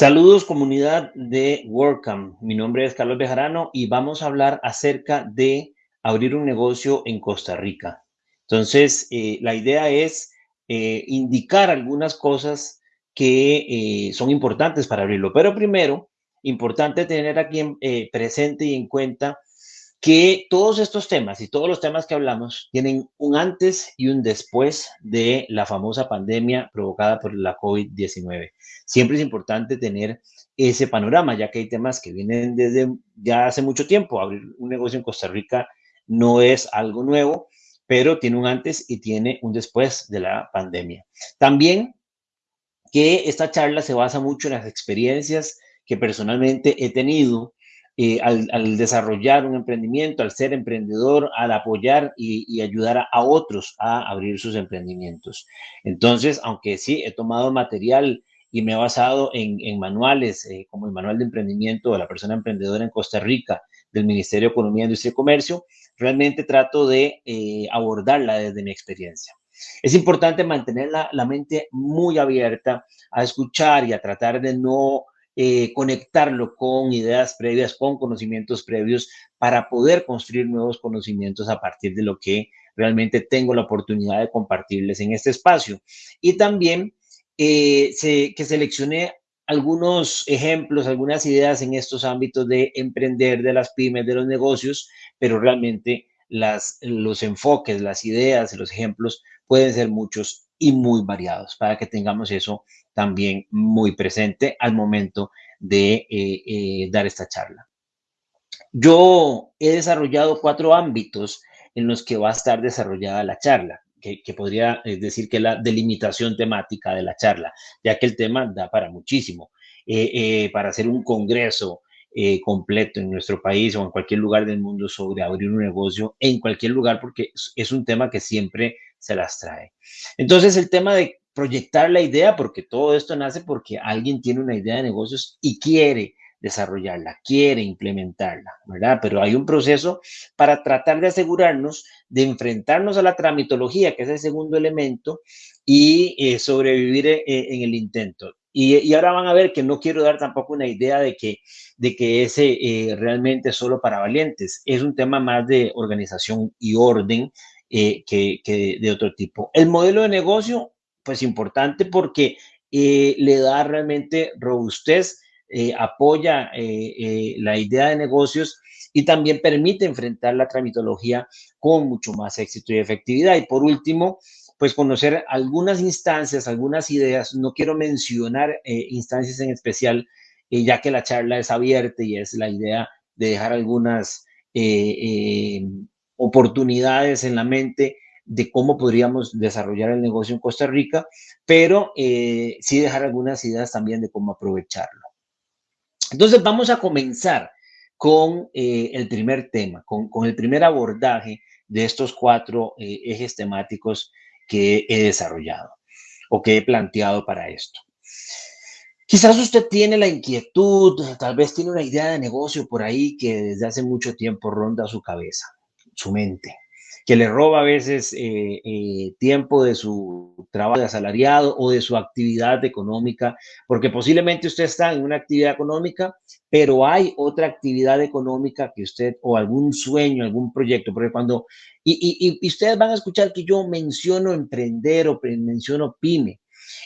Saludos comunidad de WordCamp. Mi nombre es Carlos Bejarano y vamos a hablar acerca de abrir un negocio en Costa Rica. Entonces, eh, la idea es eh, indicar algunas cosas que eh, son importantes para abrirlo. Pero primero, importante tener aquí presente y en cuenta que todos estos temas y todos los temas que hablamos tienen un antes y un después de la famosa pandemia provocada por la COVID-19. Siempre es importante tener ese panorama, ya que hay temas que vienen desde ya hace mucho tiempo. Abrir un negocio en Costa Rica no es algo nuevo, pero tiene un antes y tiene un después de la pandemia. También que esta charla se basa mucho en las experiencias que personalmente he tenido eh, al, desarrollar un emprendimiento, al ser emprendedor, al apoyar y, ayudar a, otros a abrir sus emprendimientos. Entonces, aunque sí he tomado material y me he basado en, manuales, eh, como el manual de emprendimiento de la persona emprendedora en Costa Rica, del Ministerio de Economía, Industria y Comercio, realmente trato de eh, abordarla desde mi experiencia. Es importante mantener la, mente muy abierta a escuchar y a tratar de no eh, conectarlo con ideas previas, con conocimientos previos, para poder construir nuevos conocimientos a partir de lo que realmente tengo la oportunidad de compartirles en este espacio. Y también eh, que seleccione algunos ejemplos, algunas ideas en estos ámbitos de emprender, de las pymes, de los negocios, pero realmente las, los enfoques, las ideas, los ejemplos pueden ser muchos y muy variados para que tengamos eso también muy presente al momento de eh, eh, dar esta charla. Yo he desarrollado cuatro ámbitos en los que va a estar desarrollada la charla, que, podría decir que la delimitación temática de la charla, ya que el tema da para muchísimo. Eh, para hacer un congreso completo en nuestro país o en cualquier lugar del mundo sobre abrir un negocio en cualquier lugar, porque es un tema que siempre se las trae. Entonces, el tema de proyectar la idea, porque todo esto nace porque alguien tiene una idea de negocios y quiere desarrollarla, quiere implementarla, ¿verdad? Pero hay un proceso para tratar de asegurarnos de enfrentarnos a la tramitología, que es el segundo elemento, y eh, sobrevivir eh, en el intento. Y, ahora van a ver que no quiero dar tampoco una idea de que, de que ese eh, realmente es solo para valientes. Es un tema más de organización y orden que, que de otro tipo. El modelo de negocio pues importante porque eh, le da realmente robustez, eh, apoya eh, la idea de negocios y también permite enfrentar la tramitología con mucho más éxito y efectividad. Y por último, pues conocer algunas instancias, algunas ideas. No quiero mencionar instancias en especial, ya que la charla es abierta y es la idea de dejar algunas oportunidades en la mente de cómo podríamos desarrollar el negocio en Costa Rica, pero eh, sí dejar algunas ideas también de cómo aprovecharlo. Entonces vamos a comenzar con eh, el primer tema, con, el primer abordaje de estos cuatro eh, ejes temáticos que he desarrollado o que he planteado para esto. Quizás usted tiene la inquietud, tal vez tiene una idea de negocio por ahí que desde hace mucho tiempo ronda su cabeza, su mente que le roba a veces eh, eh, tiempo de su trabajo de asalariado o de su actividad económica, porque posiblemente usted está en una actividad económica, pero hay otra actividad económica que usted, o algún sueño, algún proyecto, porque cuando, y, y, ustedes van a escuchar que yo menciono emprender o menciono pyme,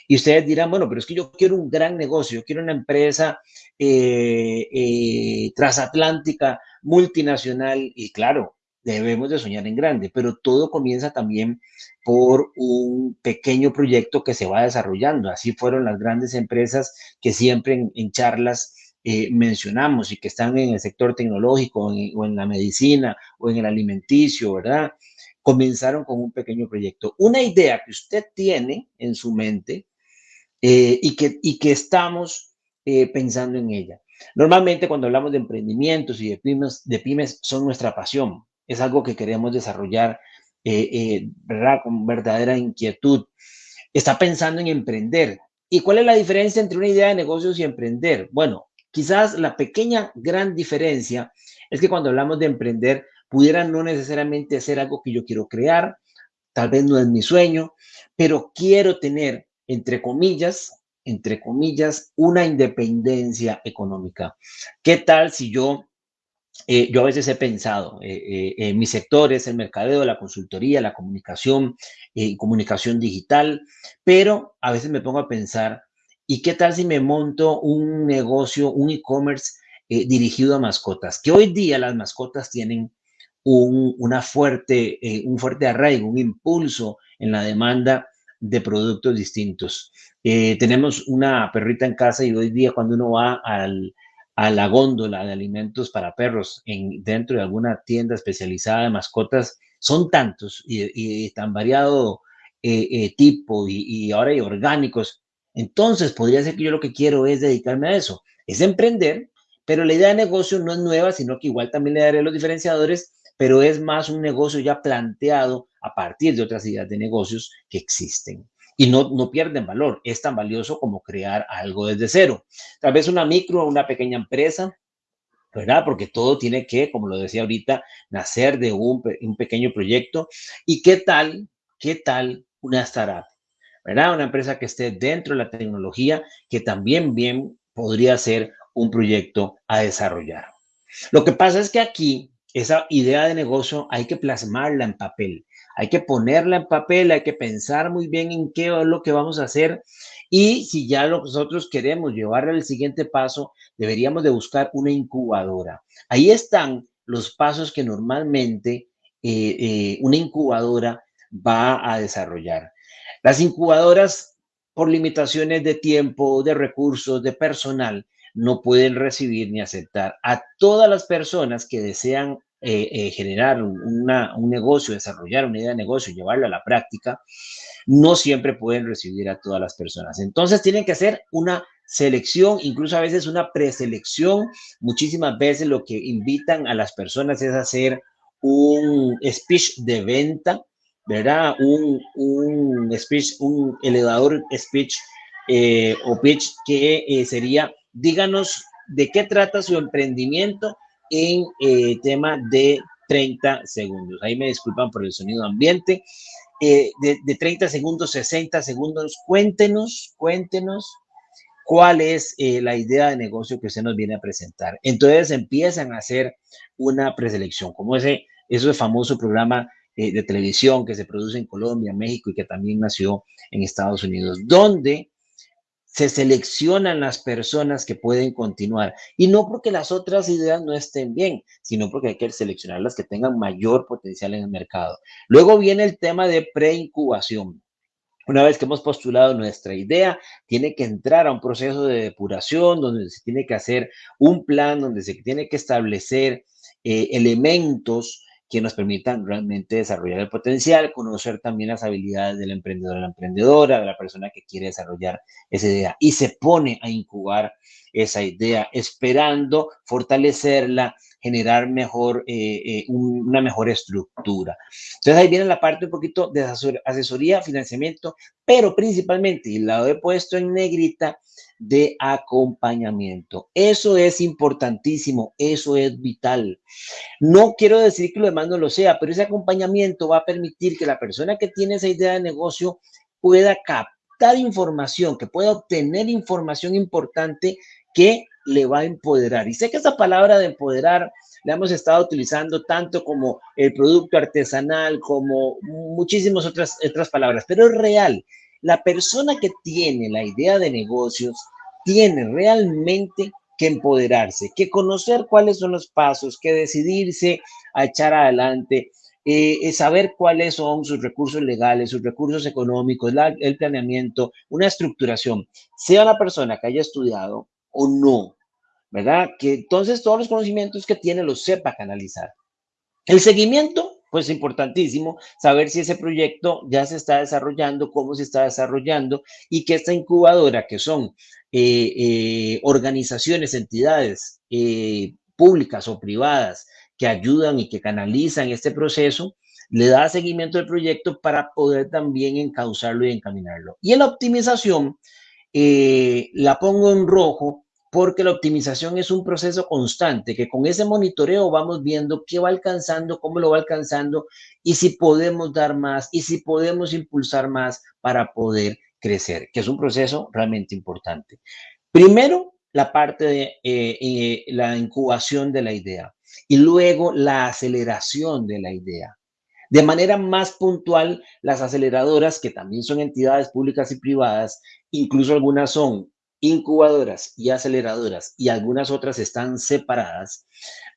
y ustedes dirán, bueno, pero es que yo quiero un gran negocio, yo quiero una empresa eh, transatlántica, multinacional, y claro, debemos de soñar en grande, pero todo comienza también por un pequeño proyecto que se va desarrollando. Así fueron las grandes empresas que siempre en, charlas eh, mencionamos y que están en el sector tecnológico o en la medicina o en el alimenticio, ¿verdad? Comenzaron con un pequeño proyecto. Una idea que usted tiene en su mente eh, y, que, y que estamos eh, pensando en ella. Normalmente cuando hablamos de emprendimientos y de pymes, de pymes son nuestra pasión, es algo que queremos desarrollar, eh, eh, ¿verdad? Con verdadera inquietud. Está pensando en emprender ¿Y cuál es la diferencia entre una idea de negocios y emprender? Bueno, quizás la pequeña gran diferencia es que cuando hablamos de emprender, pudiera no necesariamente ser algo que yo quiero crear, tal vez no es mi sueño, pero quiero tener, entre comillas, entre comillas, una independencia económica. ¿Qué tal si yo eh, yo a veces he pensado, eh, eh, en mis sectores, el mercadeo, la consultoría, la comunicación, comunicación digital, pero a veces me pongo a pensar, ¿y qué tal si me monto un negocio, un e-commerce dirigido a mascotas? Que hoy día las mascotas tienen un, una fuerte, un fuerte arraigo, un impulso en la demanda de productos distintos. tenemos una perrita en casa y hoy día cuando uno va al, a la góndola de alimentos para perros en, dentro de alguna tienda especializada de mascotas, son tantos y, tan variado eh, eh, tipo y, y, ahora hay orgánicos. Entonces, podría ser que yo lo que quiero es dedicarme a eso, es emprender, pero la idea de negocio no es nueva, sino que igual también le daré los diferenciadores, pero es más un negocio ya planteado a partir de otras ideas de negocios que existen y no, no pierden valor. Es tan valioso como crear algo desde cero. Tal vez una micro o una pequeña empresa, ¿verdad? Porque todo tiene que, como lo decía ahorita, nacer de un, un pequeño proyecto. ¿Y qué tal, qué tal una startup? ¿Verdad? Una empresa que esté dentro de la tecnología, que también bien podría ser un proyecto a desarrollar. Lo que pasa es que aquí esa idea de negocio hay que plasmarla en papel. Hay que ponerla en papel, hay que pensar muy bien en qué es lo que vamos a hacer y si ya nosotros queremos llevarla al siguiente paso, deberíamos de buscar una incubadora. Ahí están los pasos que normalmente eh, eh, una incubadora va a desarrollar. Las incubadoras, por limitaciones de tiempo, de recursos, de personal, no pueden recibir ni aceptar a todas las personas que desean eh, eh, generar un negocio, desarrollar una idea de negocio, llevarla a la práctica, no siempre pueden recibir a todas las personas. Entonces tienen que hacer una selección, incluso a veces una preselección. Muchísimas veces lo que invitan a las personas es hacer un speech de venta, ¿verdad? Un, speech, un elevador speech eh, o pitch que sería, díganos de qué trata su emprendimiento en eh, tema de 30 segundos. Ahí me disculpan por el sonido ambiente. Eh, de, 30 segundos, 60 segundos, cuéntenos, cuéntenos cuál es eh, la idea de negocio que usted nos viene a presentar. Entonces empiezan a hacer una preselección, como ese, ese famoso programa de televisión que se produce en Colombia, México y que también nació en Estados Unidos, donde se seleccionan las personas que pueden continuar. Y no porque las otras ideas no estén bien, sino porque hay que seleccionar las que tengan mayor potencial en el mercado. Luego viene el tema de preincubación. Una vez que hemos postulado nuestra idea, tiene que entrar a un proceso de depuración donde se tiene que hacer un plan, donde se tiene que establecer eh, elementos que nos permitan realmente desarrollar el potencial, conocer también las habilidades del emprendedor, de la emprendedora, de la persona que quiere desarrollar esa idea y se pone a incubar esa idea, esperando fortalecerla, generar mejor, eh, eh, una mejor estructura. Entonces ahí viene la parte un poquito de asesoría, financiamiento, pero principalmente, y la he puesto en negrita, de acompañamiento. Eso es importantísimo, eso es vital. No quiero decir que lo demás no lo sea, pero ese acompañamiento va a permitir que la persona que tiene esa idea de negocio pueda captar información, que pueda obtener información importante que le va a empoderar. Y sé que esa palabra de empoderar la hemos estado utilizando tanto como el producto artesanal, como muchísimas otras, otras palabras, pero es real. La persona que tiene la idea de negocios tiene realmente que empoderarse, que conocer cuáles son los pasos, que decidirse a echar adelante, eh, saber cuáles son sus recursos legales, sus recursos económicos, el planeamiento, una estructuración, sea la persona que haya estudiado o no, ¿verdad? Que entonces todos los conocimientos que tiene los sepa canalizar. El seguimiento pues importantísimo saber si ese proyecto ya se está desarrollando, cómo se está desarrollando y que esta incubadora, que son eh, eh, organizaciones, entidades eh, públicas o privadas que ayudan y que canalizan este proceso, le da seguimiento al proyecto para poder también encauzarlo y encaminarlo. Y en la optimización, la pongo en rojo porque la optimización es un proceso constante, que con ese monitoreo vamos viendo qué va alcanzando, cómo lo va alcanzando y si podemos dar más y si podemos impulsar más para poder crecer, que es un proceso realmente importante. Primero, la parte de eh, eh, la incubación de la idea y luego la aceleración de la idea. De manera más puntual, las aceleradoras, que también son entidades públicas y privadas, incluso algunas son incubadoras y aceleradoras y algunas otras están separadas,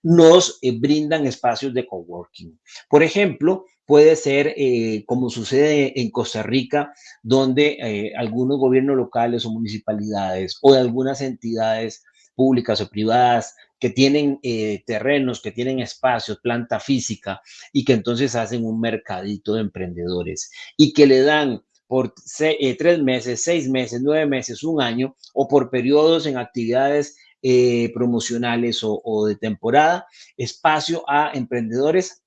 nos eh, brindan espacios de coworking. Por ejemplo, puede ser eh, como sucede en Costa Rica, donde eh, algunos gobiernos locales o municipalidades o algunas entidades públicas o privadas que tienen terrenos, que tienen espacios, planta física y que entonces hacen un mercadito de emprendedores y que le dan por eh, tres meses, seis meses, nueve meses, un año, o por periodos en actividades eh, promocionales o, de temporada, espacio a emprendedores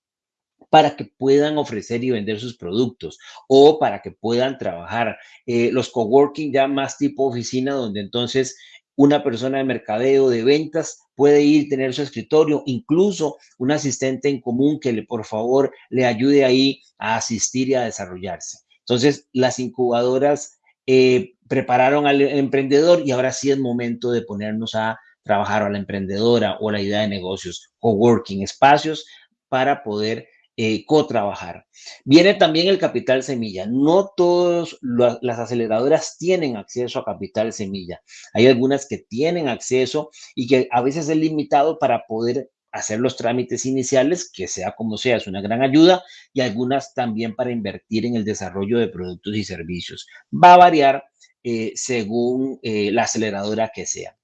para que puedan ofrecer y vender sus productos o para que puedan trabajar. Eh, los coworking ya más tipo oficina, donde entonces una persona de mercadeo, de ventas, puede ir, tener su escritorio, incluso un asistente en común que le, por favor, le ayude ahí a asistir y a desarrollarse. Entonces, las incubadoras eh, prepararon al emprendedor y ahora sí es momento de ponernos a trabajar a la emprendedora o la idea de negocios, coworking, espacios para poder eh, co-trabajar. Viene también el capital semilla. No todas las aceleradoras tienen acceso a capital semilla. Hay algunas que tienen acceso y que a veces es limitado para poder hacer los trámites iniciales, que sea como sea, es una gran ayuda, y algunas también para invertir en el desarrollo de productos y servicios. Va a variar eh, según eh, la aceleradora que sea.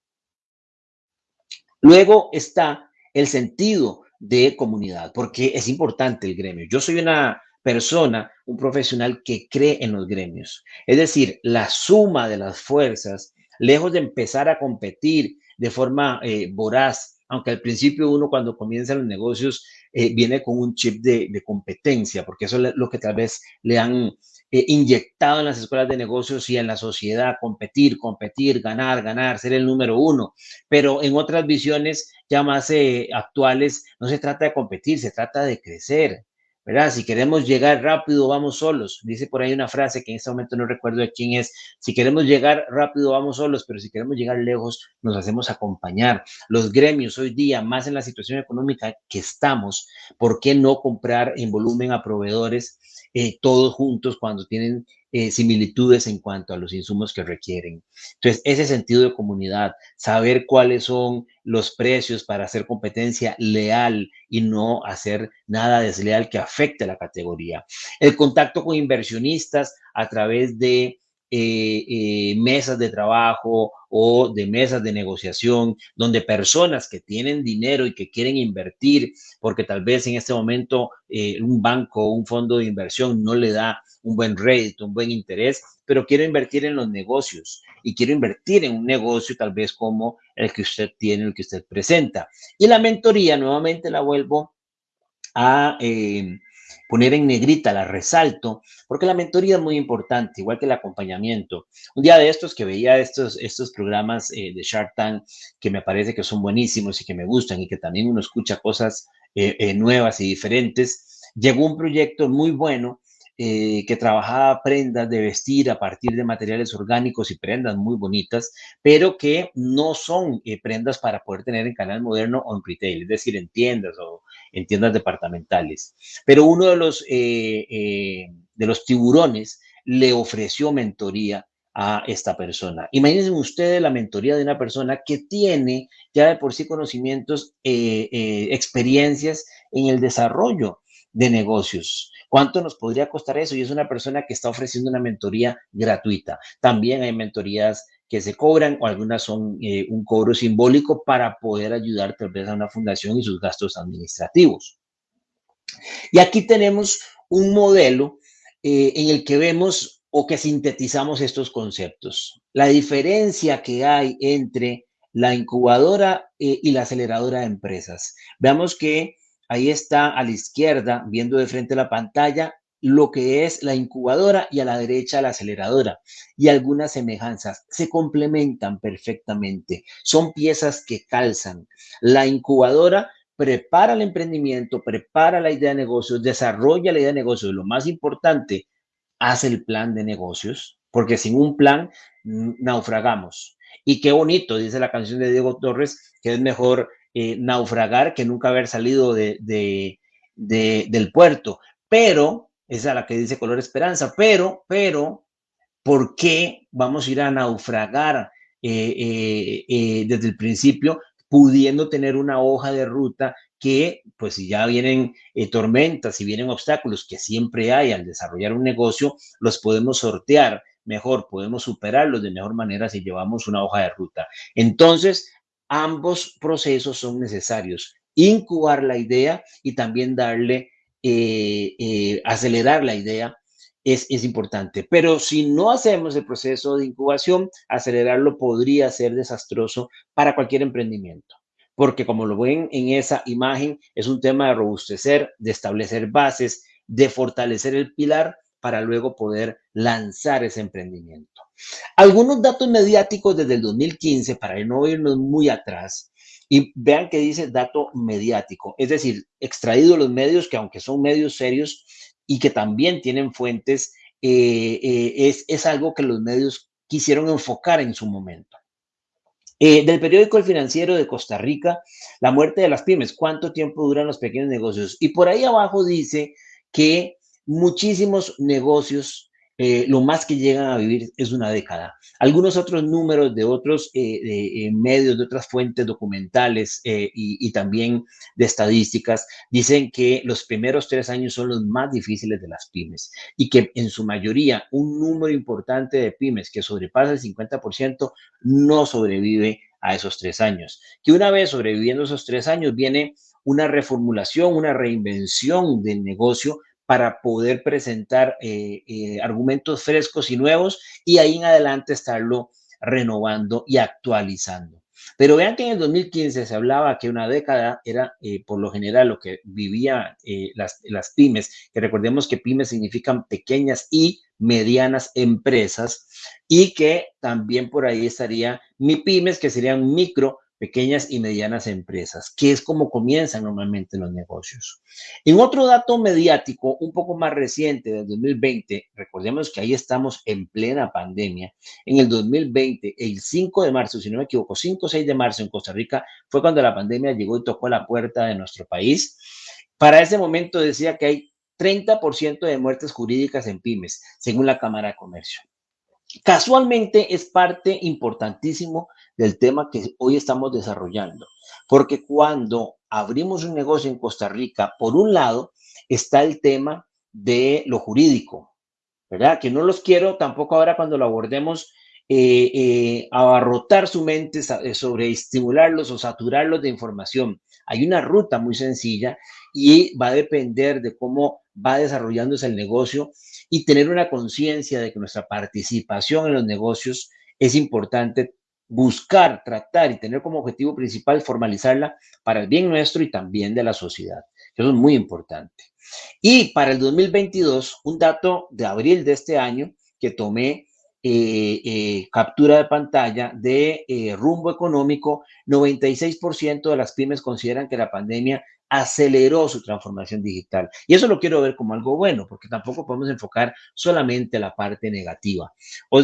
Luego está el sentido de comunidad, porque es importante el gremio. Yo soy una persona, un profesional que cree en los gremios. Es decir, la suma de las fuerzas, lejos de empezar a competir de forma eh, voraz aunque al principio uno cuando comienza los negocios eh, viene con un chip de, competencia, porque eso es lo que tal vez le han eh, inyectado en las escuelas de negocios y en la sociedad, competir, competir, ganar, ganar, ser el número uno. Pero en otras visiones ya más eh, actuales, no se trata de competir, se trata de crecer. ¿Verdad? Si queremos llegar rápido, vamos solos. Dice por ahí una frase que en este momento no recuerdo de quién es. Si queremos llegar rápido, vamos solos, pero si queremos llegar lejos, nos hacemos acompañar. Los gremios hoy día, más en la situación económica que estamos, ¿por qué no comprar en volumen a proveedores eh, todos juntos cuando tienen eh, similitudes en cuanto a los insumos que requieren. Entonces, ese sentido de comunidad, saber cuáles son los precios para hacer competencia leal y no hacer nada desleal que afecte a la categoría. El contacto con inversionistas a través de eh, eh, mesas de trabajo o de mesas de negociación, donde personas que tienen dinero y que quieren invertir, porque tal vez en este momento eh, un banco o un fondo de inversión no le da un buen rédito, un buen interés, pero quiero invertir en los negocios y quiero invertir en un negocio tal vez como el que usted tiene, el que usted presenta. Y la mentoría, nuevamente la vuelvo a poner en negrita, la resalto, porque la mentoría es muy importante, igual que el acompañamiento. Un día de estos que veía estos, estos programas eh, de Shark Tank que me parece que son buenísimos y que me gustan y que también uno escucha cosas eh, eh, nuevas y diferentes, llegó un proyecto muy bueno que trabajaba prendas de vestir a partir de materiales orgánicos y prendas muy bonitas, pero que no son prendas para poder tener en canal moderno o en retail, es decir, en tiendas o en tiendas departamentales. Pero uno de los, eh, eh, de los tiburones le ofreció mentoría a esta persona. Imagínense ustedes la mentoría de una persona que tiene ya de por sí conocimientos, eh, experiencias en el desarrollo de negocios. ¿Cuánto nos podría costar eso? Y es una persona que está ofreciendo una mentoría gratuita. También hay mentorías que se cobran o algunas son eh, un cobro simbólico para poder ayudar tal vez a una fundación y sus gastos administrativos. Y aquí tenemos un modelo eh, en el que vemos o que sintetizamos estos conceptos. La diferencia que hay entre la incubadora eh, y la aceleradora de empresas. Veamos que ahí está a la izquierda, viendo de frente la pantalla, lo que es la incubadora y a la derecha la aceleradora y algunas semejanzas se complementan perfectamente. Son piezas que calzan. La incubadora prepara el emprendimiento, prepara la idea de negocios, desarrolla la idea de negocios. Lo más importante, hace el plan de negocios, porque sin un plan naufragamos. Y qué bonito, dice la canción de Diego Torres, que es mejor eh, naufragar que nunca haber salido de, del puerto. Pero, esa es la que dice color esperanza, pero, pero, ¿por qué vamos a ir a naufragar eh, eh, desde el principio pudiendo tener una hoja de ruta que, pues si ya vienen tormentas, si vienen obstáculos que siempre hay al desarrollar un negocio, los podemos sortear mejor, podemos superarlos de mejor manera si llevamos una hoja de ruta. Entonces, ambos procesos son necesarios. Incubar la idea y también darle, eh, eh, acelerar la idea es, es, importante. Pero si no hacemos el proceso de incubación, acelerarlo podría ser desastroso para cualquier emprendimiento. Porque como lo ven en esa imagen, es un tema de robustecer, de establecer bases, de fortalecer el pilar para luego poder lanzar ese emprendimiento. Algunos datos mediáticos desde el 2015, para no irnos muy atrás, y vean que dice dato mediático, es decir, extraído de los medios que aunque son medios serios y que también tienen fuentes, eh, eh, es, es, algo que los medios quisieron enfocar en su momento. Eh, del periódico El Financiero de Costa Rica, la muerte de las pymes, cuánto tiempo duran los pequeños negocios. Y por ahí abajo dice que muchísimos negocios, eh, lo más que llegan a vivir es una década. Algunos otros números de otros eh, eh, medios, de otras fuentes documentales y, y, también de estadísticas dicen que los primeros tres años son los más difíciles de las pymes y que en su mayoría un número importante de pymes que sobrepasa el 50% no sobrevive a esos tres años. Que una vez sobreviviendo esos tres años viene una reformulación, una reinvención del negocio para poder presentar eh, eh, argumentos frescos y nuevos y ahí en adelante estarlo renovando y actualizando. Pero vean que en el 2015 se hablaba que una década era eh, por lo general lo que vivían las, las pymes, que recordemos que pymes significan pequeñas y medianas empresas y que también por ahí estaría mi pymes, que serían micro, pequeñas y medianas empresas, que es como comienzan normalmente los negocios. En otro dato mediático, un poco más reciente, del 2020, recordemos que ahí estamos en plena pandemia, en el 2020, el 5 de marzo, si no me equivoco, 5 o 6 de marzo en Costa Rica, fue cuando la pandemia llegó y tocó la puerta de nuestro país. Para ese momento decía que hay 30% de muertes jurídicas en pymes, según la Cámara de Comercio. Casualmente es parte importantísimo del tema que hoy estamos desarrollando, porque cuando abrimos un negocio en Costa Rica, por un lado está el tema de lo jurídico, ¿verdad? Que no los quiero tampoco ahora cuando lo abordemos eh, eh, abarrotar su mente eh, sobre estimularlos o saturarlos de información. Hay una ruta muy sencilla y va a depender de cómo va desarrollándose el negocio y tener una conciencia de que nuestra participación en los negocios es importante buscar, tratar y tener como objetivo principal formalizarla para el bien nuestro y también de la sociedad. Eso es muy importante. Y para el 2022, un dato de abril de este año que tomé eh, eh, captura de pantalla de eh, rumbo económico, 96% de las pymes consideran que la pandemia aceleró su transformación digital. Y eso lo quiero ver como algo bueno, porque tampoco podemos enfocar solamente la parte negativa.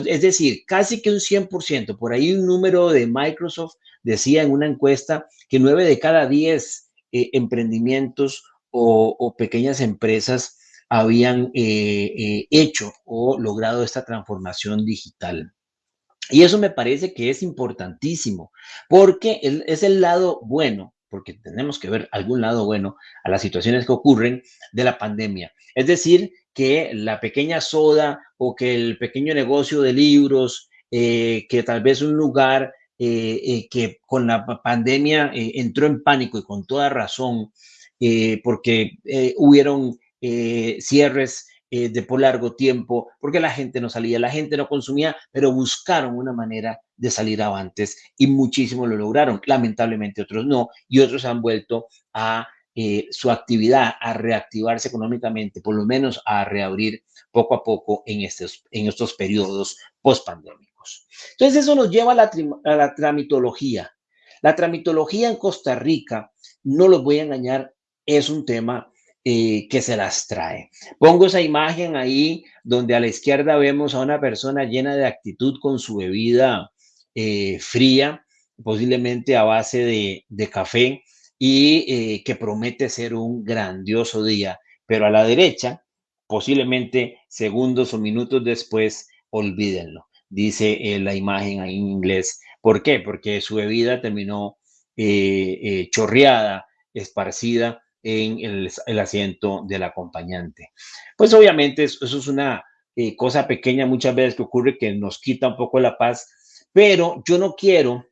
es decir, casi que un 100%, por ahí un número de Microsoft decía en una encuesta que 9 de cada 10 eh, emprendimientos o, pequeñas empresas habían eh, eh, hecho o logrado esta transformación digital. Y eso me parece que es importantísimo, porque es el lado bueno porque tenemos que ver algún lado bueno a las situaciones que ocurren de la pandemia. Es decir, que la pequeña soda o que el pequeño negocio de libros, eh, que tal vez un lugar eh, eh, que con la pandemia entró en pánico y con toda razón, porque hubieron cierres de por largo tiempo, porque la gente no salía, la gente no consumía, pero buscaron una manera de salir avantes y muchísimos lo lograron. Lamentablemente otros no y otros han vuelto a eh, su actividad a reactivarse económicamente, por lo menos a reabrir poco a poco en estos, en estos periodos post-pandémicos. Entonces eso nos lleva a la, a la tramitología. La tramitología en Costa Rica, no los voy a engañar, es un tema eh, que se las trae. Pongo esa imagen ahí donde a la izquierda vemos a una persona llena de actitud con su bebida eh, fría, posiblemente a base de, café y eh, que promete ser un grandioso día. Pero a la derecha, posiblemente segundos o minutos después, olvídenlo, dice la imagen ahí en inglés. ¿Por qué? Porque su bebida terminó chorreada, esparcida en el, asiento del acompañante. Pues obviamente eso, es una eh, cosa pequeña muchas veces que ocurre que nos quita un poco la paz, pero yo no quiero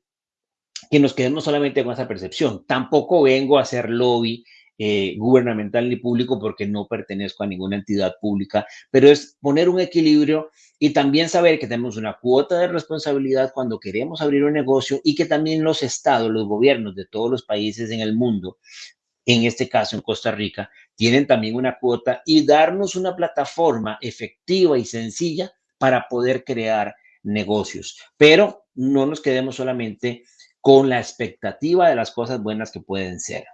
que nos quedemos solamente con esa percepción. Tampoco vengo a hacer lobby eh, gubernamental ni público porque no pertenezco a ninguna entidad pública, pero es poner un equilibrio y también saber que tenemos una cuota de responsabilidad cuando queremos abrir un negocio y que también los estados, los gobiernos de todos los países en el mundo en este caso en Costa Rica, tienen también una cuota y darnos una plataforma efectiva y sencilla para poder crear negocios. Pero no nos quedemos solamente con la expectativa de las cosas buenas que pueden ser,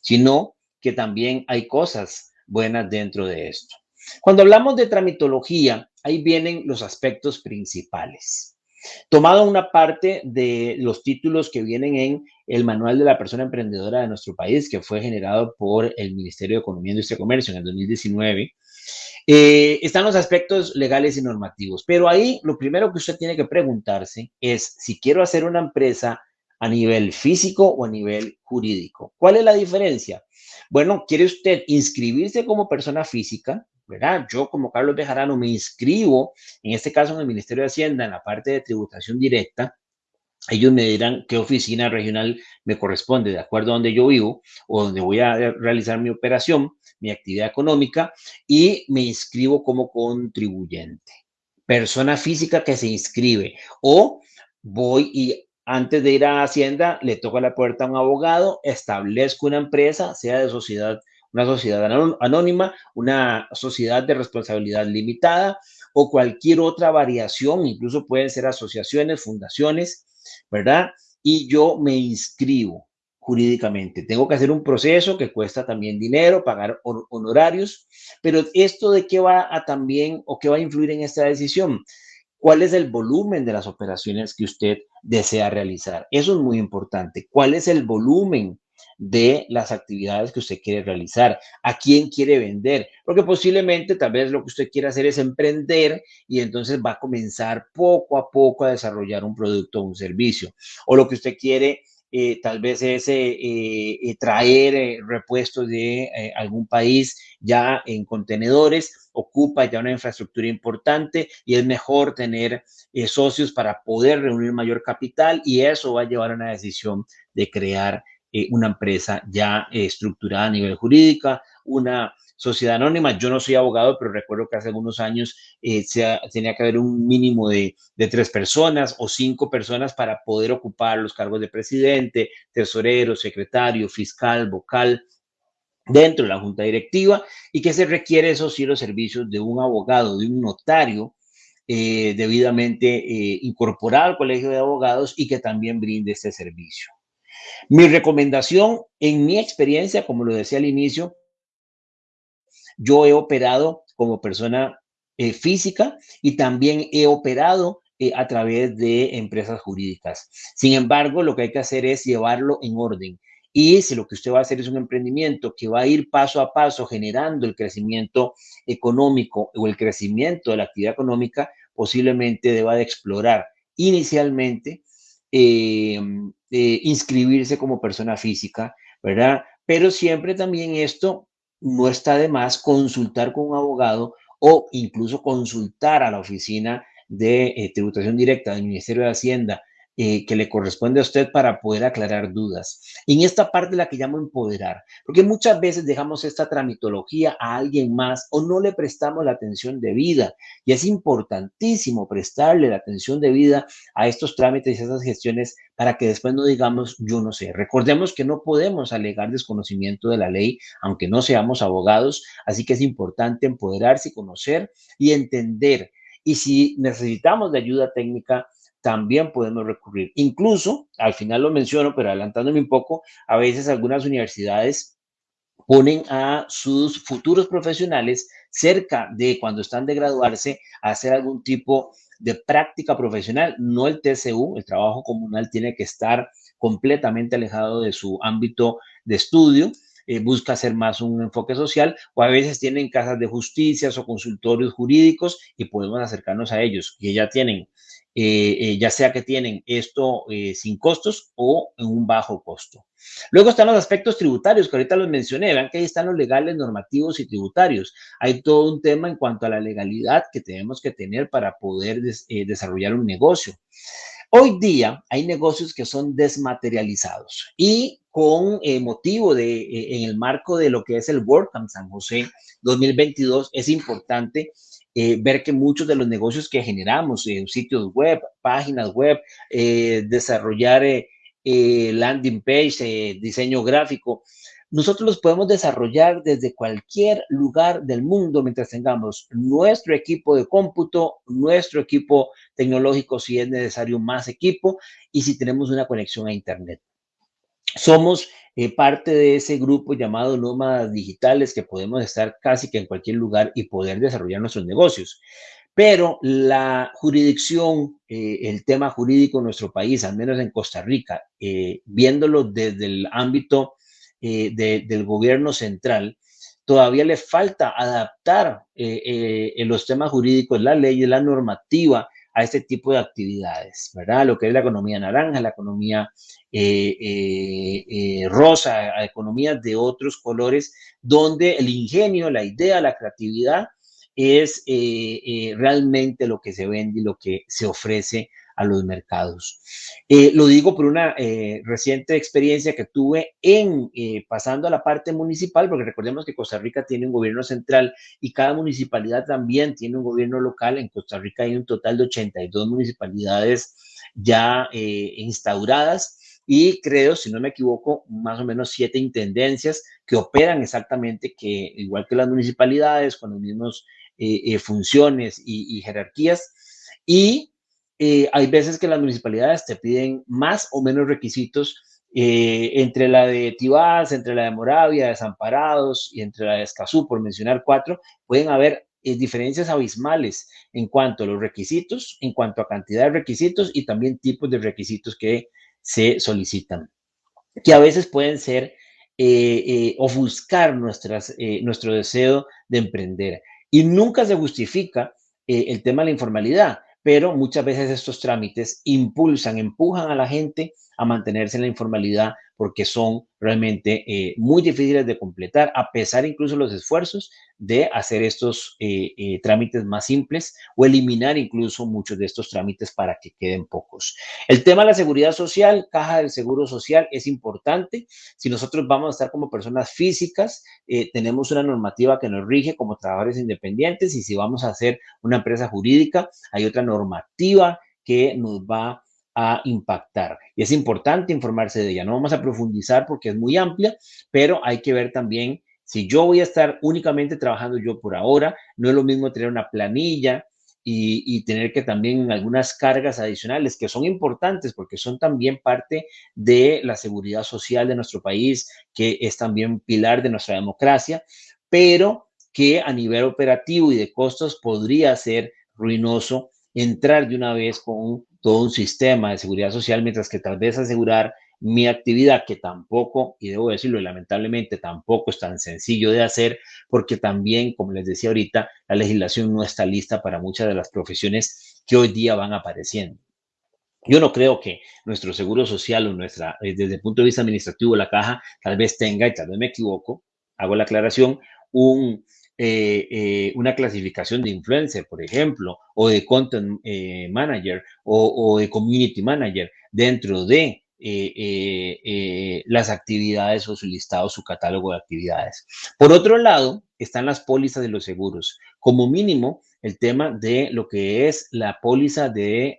sino que también hay cosas buenas dentro de esto. Cuando hablamos de tramitología, ahí vienen los aspectos principales. Tomado una parte de los títulos que vienen en el Manual de la Persona Emprendedora de nuestro país, que fue generado por el Ministerio de Economía, Industria y Comercio en el 2019, eh, están los aspectos legales y normativos. Pero ahí lo primero que usted tiene que preguntarse es si quiero hacer una empresa a nivel físico o a nivel jurídico. ¿Cuál es la diferencia? Bueno, ¿quiere usted inscribirse como persona física? Yo como Carlos Bejarano me inscribo, en este caso en el Ministerio de Hacienda, en la parte de tributación directa, ellos me dirán qué oficina regional me corresponde de acuerdo a donde yo vivo o donde voy a realizar mi operación, mi actividad económica y me inscribo como contribuyente. Persona física que se inscribe. O voy y antes de ir a Hacienda le toco la puerta a un abogado, establezco una empresa, sea de sociedad una sociedad anónima, una sociedad de responsabilidad limitada o cualquier otra variación, incluso pueden ser asociaciones, fundaciones, ¿verdad? Y yo me inscribo jurídicamente. Tengo que hacer un proceso que cuesta también dinero, pagar honorarios, pero esto de qué va a también o qué va a influir en esta decisión. ¿Cuál es el volumen de las operaciones que usted desea realizar? Eso es muy importante. ¿Cuál es el volumen de las actividades que usted quiere realizar, a quién quiere vender, porque posiblemente tal vez lo que usted quiere hacer es emprender y entonces va a comenzar poco a poco a desarrollar un producto o un servicio, o lo que usted quiere eh, tal vez es eh, eh, traer repuestos de algún país ya en contenedores, ocupa ya una infraestructura importante y es mejor tener socios para poder reunir mayor capital y eso va a llevar a una decisión de crear eh, una empresa ya eh, estructurada a nivel jurídica, una sociedad anónima. Yo no soy abogado, pero recuerdo que hace algunos años eh, tenía que haber un mínimo de, de, tres personas o cinco personas para poder ocupar los cargos de presidente, tesorero, secretario, fiscal, vocal dentro de la junta directiva y que se requiere, eso sí, los servicios de un abogado, de un notario debidamente incorporado al colegio de abogados y que también brinde este servicio. Mi recomendación, en mi experiencia, como lo decía al inicio, yo he operado como persona eh, física y también he operado eh, a través de empresas jurídicas. Sin embargo, lo que hay que hacer es llevarlo en orden. Y si lo que usted va a hacer es un emprendimiento que va a ir paso a paso generando el crecimiento económico o el crecimiento de la actividad económica, posiblemente deba de explorar inicialmente eh, eh, inscribirse como persona física, ¿verdad? Pero siempre también esto no está de más consultar con un abogado o incluso consultar a la oficina de eh, tributación directa del Ministerio de Hacienda eh, que le corresponde a usted para poder aclarar dudas. En esta parte la que llamo empoderar, porque muchas veces dejamos esta tramitología a alguien más o no le prestamos la atención debida. Y es importantísimo prestarle la atención debida a estos trámites y a esas gestiones para que después no digamos yo no sé. Recordemos que no podemos alegar desconocimiento de la ley, aunque no seamos abogados, así que es importante empoderarse y conocer y entender. Y si necesitamos de ayuda técnica, también podemos recurrir. Incluso, al final lo menciono, pero adelantándome un poco, a veces algunas universidades ponen a sus futuros profesionales cerca de cuando están de graduarse a hacer algún tipo de práctica profesional, no el TCU, el trabajo comunal tiene que estar completamente alejado de su ámbito de estudio, eh, busca hacer más un enfoque social o a veces tienen casas de justicias o consultorios jurídicos y podemos acercarnos a ellos y ya tienen eh, eh, ya sea que tienen esto eh, sin costos o en un bajo costo. Luego están los aspectos tributarios, que ahorita los mencioné, vean que ahí están los legales, normativos y tributarios. Hay todo un tema en cuanto a la legalidad que tenemos que tener para poder desarrollar un negocio. Hoy día hay negocios que son desmaterializados y con motivo de, en el marco de lo que es el WordCamp San José 2022, es importante eh, ver que muchos de los negocios que generamos, en sitios web, páginas web, eh, desarrollar eh, landing page, diseño gráfico, nosotros los podemos desarrollar desde cualquier lugar del mundo mientras tengamos nuestro equipo de cómputo, nuestro equipo tecnológico si es necesario más equipo y si tenemos una conexión a Internet. Somos eh, parte de ese grupo llamado nómadas digitales que podemos estar casi que en cualquier lugar y poder desarrollar nuestros negocios. Pero la jurisdicción, eh, el tema jurídico en nuestro país, al menos en Costa Rica, eh, viéndolo desde el ámbito del gobierno central, todavía le falta adaptar los temas jurídicos, la ley, la normativa a este tipo de actividades, ¿verdad? Lo que es la economía naranja, la economía eh, eh, eh, rosa, a economías de otros colores, donde el ingenio, la idea, la creatividad es realmente lo que se vende y lo que se ofrece a los mercados. Eh, lo digo por una eh, reciente experiencia que tuve en eh, pasando a la parte municipal, porque recordemos que Costa Rica tiene un gobierno central y cada municipalidad también tiene un gobierno local. En Costa Rica hay un total de 82 municipalidades ya instauradas y creo, si no me equivoco, más o menos siete intendencias que operan exactamente que, igual que las municipalidades, con las mismas funciones y, y jerarquías. Y eh, hay veces que las municipalidades te piden más o menos requisitos eh, entre la de Tibás, entre la de Moravia, Desamparados y entre la de Escazú, por mencionar cuatro, pueden haber eh, diferencias abismales en cuanto a los requisitos, en cuanto a cantidad de requisitos y también tipos de requisitos que se solicitan, que a veces pueden ser ofuscar nuestras, nuestro deseo de emprender. Y nunca se justifica el tema de la informalidad pero muchas veces estos trámites impulsan, empujan a la gente a mantenerse en la informalidad porque son realmente eh, muy difíciles de completar, a pesar incluso los esfuerzos de hacer estos eh, eh, trámites más simples o eliminar incluso muchos de estos trámites para que queden pocos. El tema de la seguridad social, caja del seguro social, es importante. Si nosotros vamos a estar como personas físicas, tenemos una normativa que nos rige como trabajadores independientes y si vamos a hacer una empresa jurídica, hay otra normativa que nos va a a impactar. Y es importante informarse de ella. No vamos a profundizar porque es muy amplia, pero hay que ver también si yo voy a estar únicamente trabajando yo por ahora, no es lo mismo tener una planilla y, tener que también algunas cargas adicionales que son importantes porque son también parte de la seguridad social de nuestro país, que es también pilar de nuestra democracia, pero que a nivel operativo y de costos podría ser ruinoso entrar de una vez con todo un sistema de seguridad social, mientras que tal vez asegurar mi actividad, que tampoco, y debo decirlo, lamentablemente tampoco es tan sencillo de hacer, porque también, como les decía ahorita, la legislación no está lista para muchas de las profesiones que hoy día van apareciendo. Yo no creo que nuestro seguro social o nuestra, eh, desde el punto de vista administrativo, la caja tal vez tenga, y tal vez me equivoco, hago la aclaración, un, eh, eh, una clasificación de influencer, por ejemplo, o de content eh, manager o, de community manager dentro de las actividades o su listado, su catálogo de actividades. Por otro lado, están las pólizas de los seguros. Como mínimo, el tema de lo que es la póliza de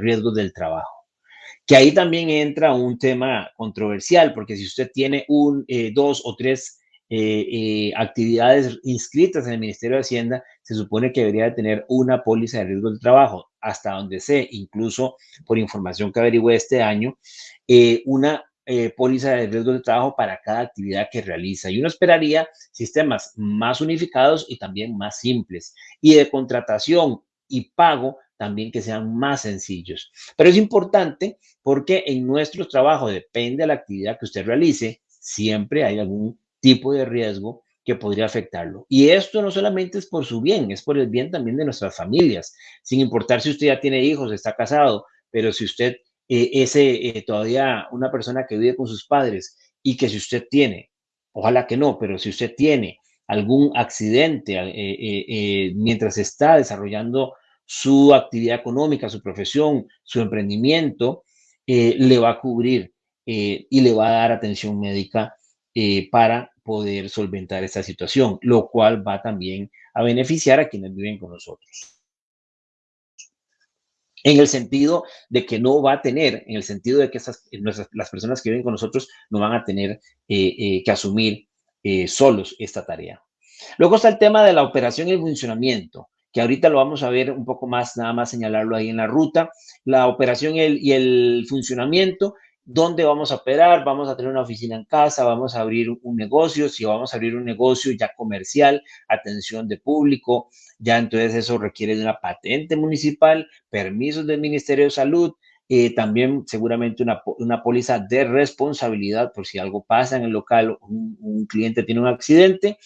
riesgos del trabajo que ahí también entra un tema controversial, porque si usted tiene un, dos o tres eh, eh, actividades inscritas en el Ministerio de Hacienda, se supone que debería de tener una póliza de riesgo de trabajo, hasta donde sé, incluso por información que averigüé este año, eh, una póliza de riesgo de trabajo para cada actividad que realiza. Y uno esperaría sistemas más unificados y también más simples. Y de contratación y pago también que sean más sencillos. Pero es importante porque en nuestro trabajo, depende de la actividad que usted realice, siempre hay algún tipo de riesgo que podría afectarlo. Y esto no solamente es por su bien, es por el bien también de nuestras familias, sin importar si usted ya tiene hijos, está casado, pero si usted eh, es eh, todavía una persona que vive con sus padres y que si usted tiene, ojalá que no, pero si usted tiene algún accidente eh, mientras está desarrollando su actividad económica, su profesión, su emprendimiento, le va a cubrir y le va a dar atención médica para poder solventar esta situación, lo cual va también a beneficiar a quienes viven con nosotros. En el sentido de que no va a tener, en el sentido de que esas, las personas que viven con nosotros no van a tener eh, eh, que asumir solos esta tarea. Luego está el tema de la operación y el funcionamiento, que ahorita lo vamos a ver un poco más, nada más señalarlo ahí en la ruta. La operación y el funcionamiento dónde vamos a operar, vamos a tener una oficina en casa, vamos a abrir un negocio, si vamos a abrir un negocio ya comercial, atención de público, ya entonces eso requiere de una patente municipal, permisos del Ministerio de Salud, eh, también seguramente una, una, póliza de responsabilidad por si algo pasa en el local, un, un cliente tiene un accidente.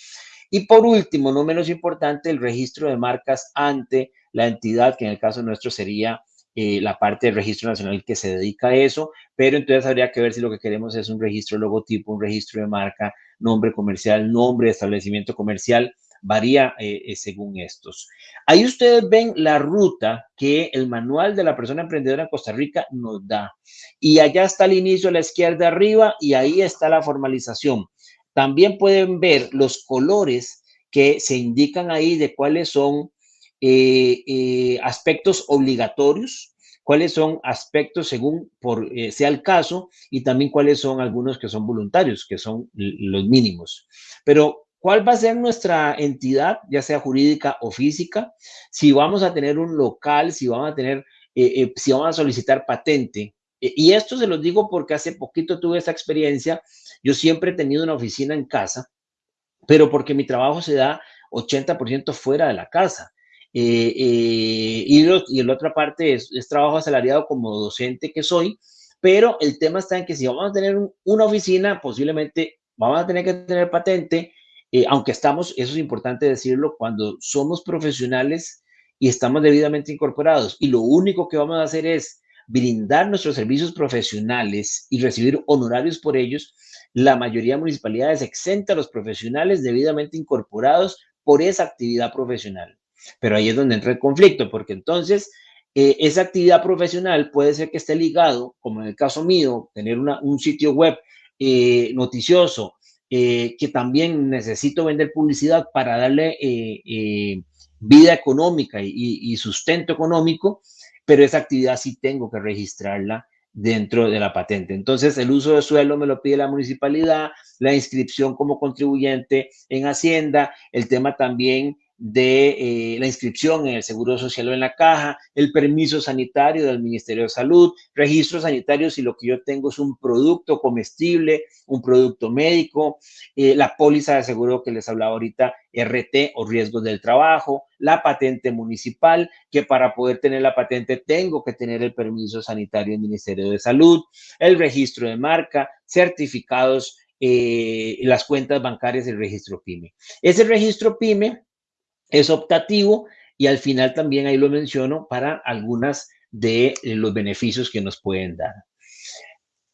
Y por último, no menos importante, el registro de marcas ante la entidad, que en el caso nuestro sería eh, la parte del registro nacional que se dedica a eso, pero entonces habría que ver si lo que queremos es un registro logotipo, un registro de marca, nombre comercial, nombre de establecimiento comercial, varía eh, eh, según estos. Ahí ustedes ven la ruta que el manual de la persona emprendedora en Costa Rica nos da. Y allá está el inicio a la izquierda arriba y ahí está la formalización. También pueden ver los colores que se indican ahí de cuáles son eh, eh, aspectos obligatorios, cuáles son aspectos según por, eh, sea el caso y también cuáles son algunos que son voluntarios, que son los mínimos. Pero, ¿cuál va a ser nuestra entidad, ya sea jurídica o física? Si vamos a tener un local, si vamos a tener, si vamos a solicitar patente. y esto se lo digo porque hace poquito tuve esa experiencia. Yo siempre he tenido una oficina en casa, pero porque mi trabajo se da 80% fuera de la casa. Eh, eh, y, y la otra parte es, trabajo asalariado como docente que soy, pero el tema está en que si vamos a tener una oficina, posiblemente vamos a tener que tener patente, eh, aunque estamos, eso es importante decirlo, cuando somos profesionales y estamos debidamente incorporados y lo único que vamos a hacer es brindar nuestros servicios profesionales y recibir honorarios por ellos, la mayoría de municipalidades exenta a los profesionales debidamente incorporados por esa actividad profesional. Pero ahí es donde entra el conflicto, porque entonces eh, esa actividad profesional puede ser que esté ligado, como en el caso mío, tener un sitio web eh, noticioso, eh, que también necesito vender publicidad para darle vida económica y, sustento económico, pero esa actividad sí tengo que registrarla dentro de la patente. Entonces, el uso de suelo me lo pide la municipalidad, la inscripción como contribuyente en Hacienda, el tema también de eh, la inscripción en el Seguro Social o en la caja, el permiso sanitario del Ministerio de Salud, registros sanitarios si lo que yo tengo es un producto comestible, un producto médico, eh, la póliza de seguro que les hablaba ahorita, RT o riesgos del trabajo, la patente municipal, que para poder tener la patente tengo que tener el permiso sanitario del Ministerio de Salud, el registro de marca, certificados, eh, las cuentas bancarias, el registro PYME. Ese registro PYME es optativo y al final también ahí lo menciono para algunas de eh, los beneficios que nos pueden dar.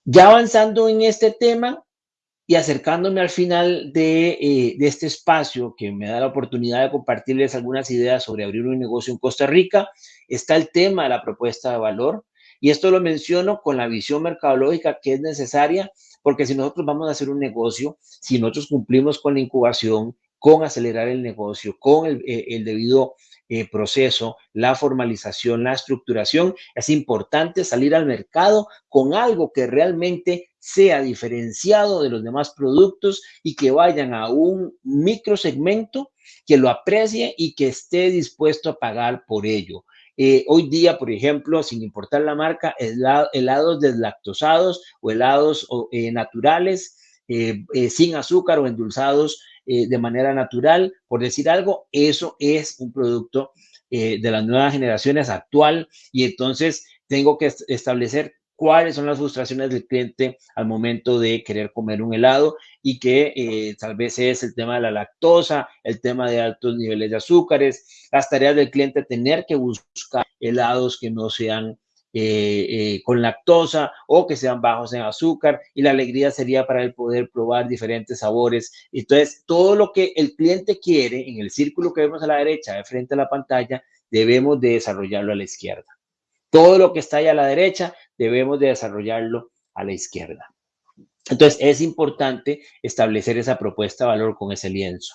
Ya avanzando en este tema y acercándome al final de, eh, de, este espacio que me da la oportunidad de compartirles algunas ideas sobre abrir un negocio en Costa Rica, está el tema de la propuesta de valor. Y esto lo menciono con la visión mercadológica que es necesaria, porque si nosotros vamos a hacer un negocio, si nosotros cumplimos con la incubación, con acelerar el negocio, con el, eh, debido eh, proceso, la formalización, la estructuración, es importante salir al mercado con algo que realmente sea diferenciado de los demás productos y que vayan a un microsegmento que lo aprecie y que esté dispuesto a pagar por ello. Eh, hoy día, por ejemplo, sin importar la marca, helados deslactosados o helados naturales, sin azúcar o endulzados eh, de manera natural, por decir algo, eso es un producto eh, de las nuevas generaciones actual. Y entonces tengo que establecer cuáles son las frustraciones del cliente al momento de querer comer un helado y que eh, tal vez es el tema de la lactosa, el tema de altos niveles de azúcares, las tareas del cliente tener que buscar helados que no sean eh, eh, con lactosa o que sean bajos en azúcar y la alegría sería para él poder probar diferentes sabores. Entonces, todo lo que el cliente quiere en el círculo que vemos a la derecha de frente a la pantalla, debemos de desarrollarlo a la izquierda. Todo lo que está ahí a la derecha, debemos de desarrollarlo a la izquierda. Entonces, es importante establecer esa propuesta de valor con ese lienzo.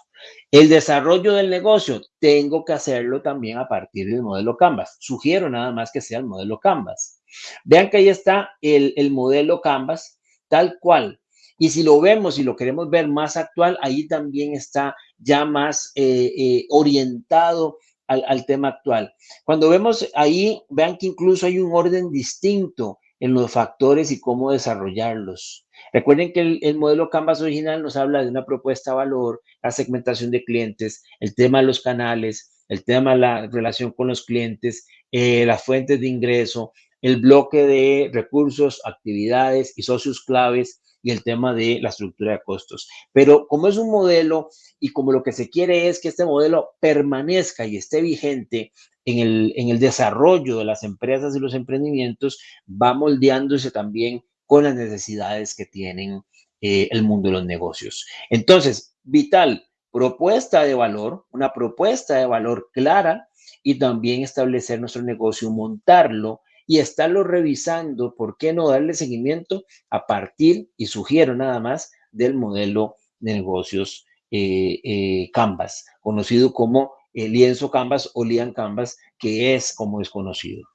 El desarrollo del negocio, tengo que hacerlo también a partir del modelo Canvas. Sugiero nada más que sea el modelo Canvas. Vean que ahí está el, modelo Canvas, tal cual. Y si lo vemos y lo queremos ver más actual, ahí también está ya más eh, eh, orientado al, al tema actual. Cuando vemos ahí, vean que incluso hay un orden distinto en los factores y cómo desarrollarlos. Recuerden que el, modelo Canvas original nos habla de una propuesta de valor, la segmentación de clientes, el tema de los canales, el tema de la relación con los clientes, eh, las fuentes de ingreso, el bloque de recursos, actividades y socios claves y el tema de la estructura de costos. Pero como es un modelo y como lo que se quiere es que este modelo permanezca y esté vigente en el, en el desarrollo de las empresas y los emprendimientos, va moldeándose también con las necesidades que tienen eh, el mundo de los negocios. Entonces, vital, propuesta de valor, una propuesta de valor clara y también establecer nuestro negocio, montarlo y estarlo revisando, ¿por qué no darle seguimiento a partir, y sugiero nada más, del modelo de negocios eh, eh, Canvas, conocido como el lienzo Canvas o Lian Canvas, que es como es conocido.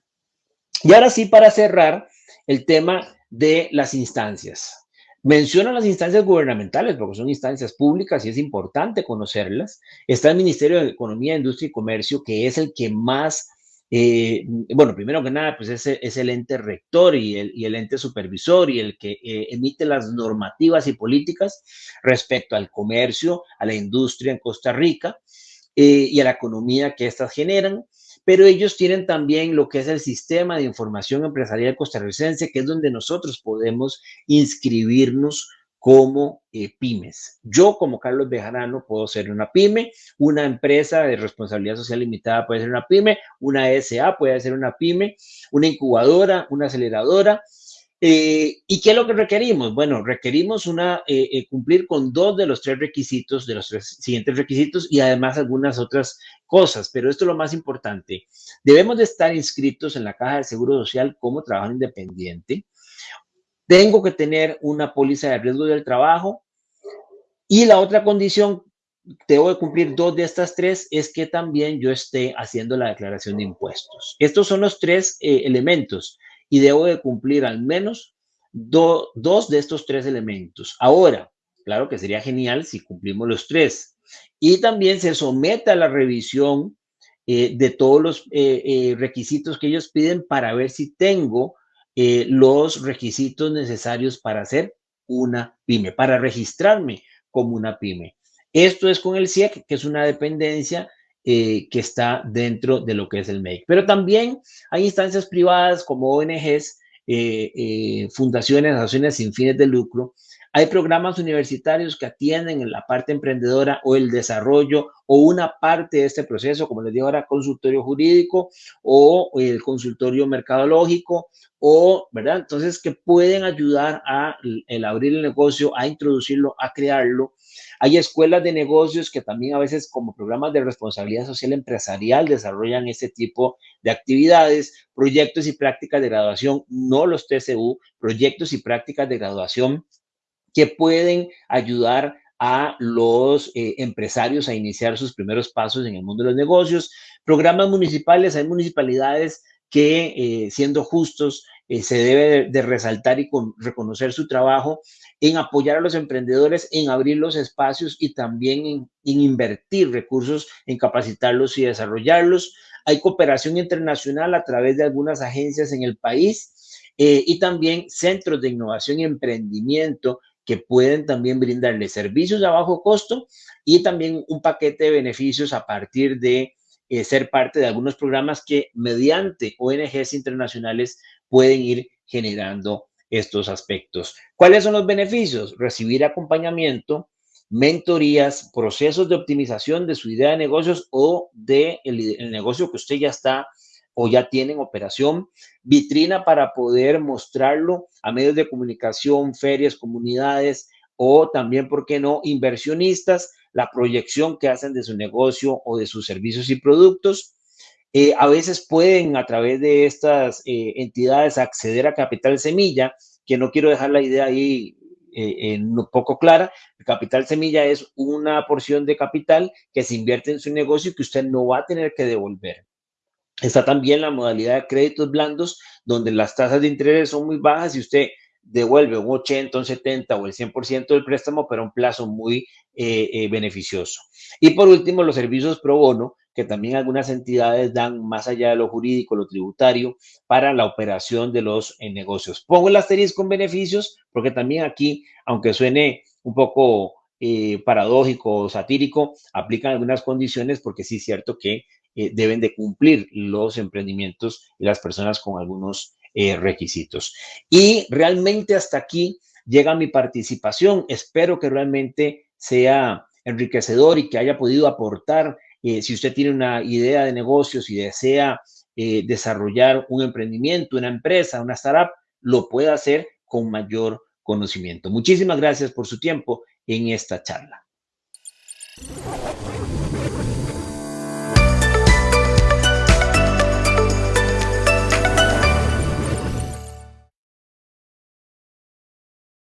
Y ahora sí, para cerrar el tema de las instancias. Menciono las instancias gubernamentales porque son instancias públicas y es importante conocerlas. Está el Ministerio de Economía, Industria y Comercio, que es el que más, eh, bueno, primero que nada, pues es, es el ente rector y el, y el, ente supervisor y el que eh, emite las normativas y políticas respecto al comercio, a la industria en Costa Rica eh, y a la economía que éstas generan pero ellos tienen también lo que es el sistema de información empresarial costarricense, que es donde nosotros podemos inscribirnos como eh, pymes. Yo como Carlos Bejarano puedo ser una pyme, una empresa de responsabilidad social limitada puede ser una pyme, una SA puede ser una pyme, una incubadora, una aceleradora, eh, ¿Y qué es lo que requerimos? Bueno, requerimos una, eh, eh, cumplir con dos de los tres requisitos, de los tres siguientes requisitos y además algunas otras cosas, pero esto es lo más importante. Debemos de estar inscritos en la Caja de Seguro Social como trabajo independiente. Tengo que tener una póliza de riesgo del trabajo y la otra condición, debo de cumplir dos de estas tres, es que también yo esté haciendo la declaración de impuestos. Estos son los tres elementos y debo de cumplir al menos dos de estos tres elementos. Ahora, claro que sería genial si cumplimos los tres. Y también se somete a la revisión eh, de todos los eh, eh, requisitos que ellos piden para ver si tengo los requisitos necesarios para hacer una pyme, para registrarme como una pyme. Esto es con el CIEC, que es una dependencia eh, que está dentro de lo que es el MEIC. Pero también hay instancias privadas como ONGs, eh, eh, fundaciones, asociaciones sin fines de lucro, Hay programas universitarios que atienden en la parte emprendedora o el desarrollo o una parte de este proceso, como les digo ahora, consultorio jurídico o el consultorio mercadológico o, ¿verdad? Entonces, que pueden ayudar a el abrir el negocio, a introducirlo, a crearlo. Hay escuelas de negocios que también a veces como programas de responsabilidad social empresarial desarrollan este tipo de actividades, proyectos y prácticas de graduación, no los TCU, proyectos y prácticas de graduación que pueden ayudar a los eh, empresarios a iniciar sus primeros pasos en el mundo de los negocios. Programas municipales, hay municipalidades que, eh, siendo justos, eh, se debe de, resaltar y con, reconocer su trabajo en apoyar a los emprendedores, en abrir los espacios y también en, en invertir recursos en capacitarlos y desarrollarlos. Hay cooperación internacional a través de algunas agencias en el país eh, y también centros de innovación y emprendimiento que pueden también brindarle servicios a bajo costo y también un paquete de beneficios a partir de eh, ser parte de algunos programas que mediante ONGs internacionales pueden ir generando estos aspectos. ¿Cuáles son los beneficios? Recibir acompañamiento, mentorías, procesos de optimización de su idea de negocios o de el, negocio que usted ya está o ya tiene en operación, vitrina para poder mostrarlo a medios de comunicación, ferias, comunidades o también, ¿por qué no?, inversionistas, la proyección que hacen de su negocio o de sus servicios y productos. Eh, a veces pueden a través de estas eh, entidades acceder a capital semilla, que no quiero dejar la idea ahí eh, poco clara. Capital semilla es una porción de capital que se invierte en su negocio y que usted no va a tener que devolver. Está también la modalidad de créditos blandos, donde las tasas de interés son muy bajas y usted devuelve un 80, un 70 o el 100% del préstamo, pero un plazo muy eh, eh, beneficioso. Y por último, los servicios pro bono, que también algunas entidades dan más allá de lo jurídico, lo tributario, para la operación de los eh, negocios. Pongo el asterisco con beneficios, porque también aquí, aunque suene un poco paradójico o satírico, aplican algunas condiciones, porque sí es cierto que deben de cumplir los emprendimientos y las personas con algunos eh, requisitos. Y realmente hasta aquí llega mi participación. Espero que realmente sea enriquecedor y que haya podido aportar. Eh, si usted tiene una idea de negocios y desea eh, desarrollar un emprendimiento, una empresa, una startup, lo puede hacer con mayor conocimiento. Muchísimas gracias por su tiempo en esta charla.